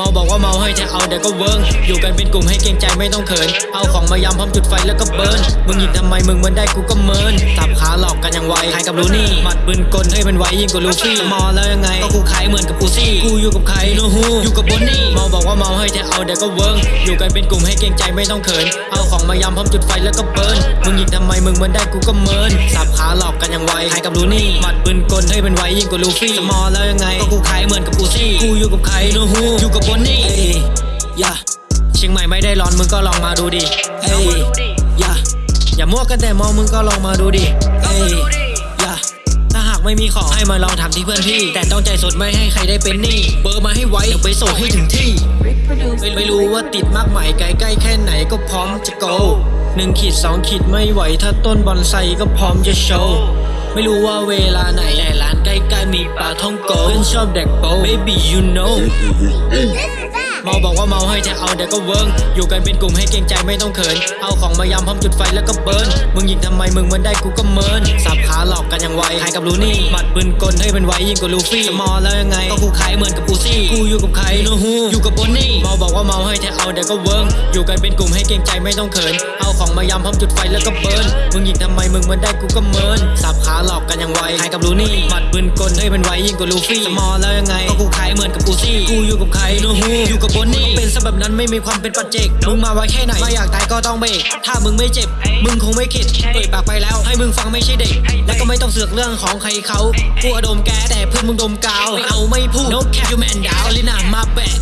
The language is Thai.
เมาบอกว่าเมาให้แท้เอาเดี๋ยวก็เวิร์งอยู่กันเป็นกลุ่มให้เกรงใจไม่ต้องเขิน เอาของมายำพร้อมจุดไฟแล้วก็เบิร์นมึงหยินทำไมมึงเหมือนได้กูก็เมินสับขาหลอกกันอย่างไวใครกับรู้นี่หมัดปืนกลให้เป็นไวยิ่งกว่าลูฟี่มอแล้วยังไงก็กูขายเหมือนกับอูซี่กูอยู่กับใครโนฮูอยู่กับบอนนี่เมาบอกว่าเมาให้แท้เอาเดี๋ยวก็เวิร์งอยู่กันเป็นกลุ่มให้เกรงใจไม่ต้องเขิน เอาของมายำพร้อมจุดไฟแล้วก็เบิร์นมึงหยินทำไมมึงเหมือนได้กูก็เมินสับ หลอกกันย่างไวใครกับรู้นี่หมัดปืนกลให้เป็นไวยิ่งกว่าลูฟี่มอแล้วยังไงก็กูขายเหมือนกับอูซี่กูอยู่กับใครโนฮูอยู่กับบอนนี่ย่าเชียงใหม่ไม่ได้ร้อนมึงก็ลองมาดูดิเอ้ยย่าอย่ามั่วกันแต่มองมึงก็ลองมาดูดิเอ้ยย่าถ้าหากไม่มีของให้มาลองทำที่เพื่อนพี่ แต่ต้องใจสดไม่ให้ใครได้เป็นหนี้เบอร์มาให้ไวเดี๋ยวไปส่งให้ถึงที่ไม่ไม่รู้ว่าติดมากไหมไกลใกล้แค่ไหนก็พร้อมจะโก หนึ่งขีดสองขีดไม่ไหว ถ้าต้นบอนไซก็พร้อมจะโชว์ ไม่รู้ว่าเวลาไหนแต่ร้านใกล้ๆมีปลาท่องโกเพื่อนชอบแดกโป๊ baby you know เมาบอกว่าเมาให้แท้เอาเดี๋ยวก็เวิร์งอยู่กันเป็นกลุ่มให้เกรงใจไม่ต้องเขิน เอาของมายำพร้อมจุดไฟแล้วก็เบิร์นมึงยิงทำไมมึงเหมือนได้กูก็เมินสับขาหลอกกันอย่างไวใครกับรู้นี่หมัดปืนกลให้เป็นไวยิ่งกว่าลูฟี่มอแล้วยังไงก็กูขายเหมือนกับอูซี่กูอยู่กับใครโนฮูอยู่กับบอนนี่เมาบอกว่าเมาให้แท้เอาเดี๋ยวก็เวิร์งอยู่กันเป็นกลุ่มให้เกรงใจไม่ต้องเขิน เอาของมายำพร้อมจุดไฟแล้วก็เบิร์นมึงยิงทำไมมึงเหมือนได้กูก็เมินสับขาหลอกกันอย่างไวใครกับรู้นี่หมัดปืนกลให้เป็นไวยิ่งกว่าลูฟี่มอแล้วยังไงก็กูขายเหมือนกับอูซี่กูอยู่กับใครโนฮูอยู่กับบอนนี่เป็นซะแบบนั้นไม่มีความเป็นปัจเจกมึงมาไว้แค่ไหนไม่อยากตายก็ต้องเบรกถ้ามึงไม่เจ็บ มึงคงไม่คิดเอ่ยปากไปแล้ว ให้มึงฟังไม่ใช่เด็ก และก็ไม่ต้องเสือกเรื่องของใครเขากูอดมแกแต่เพื่อนมึงดมกาวไม่เอาไม่พูด no cap you man down ลินามาแบก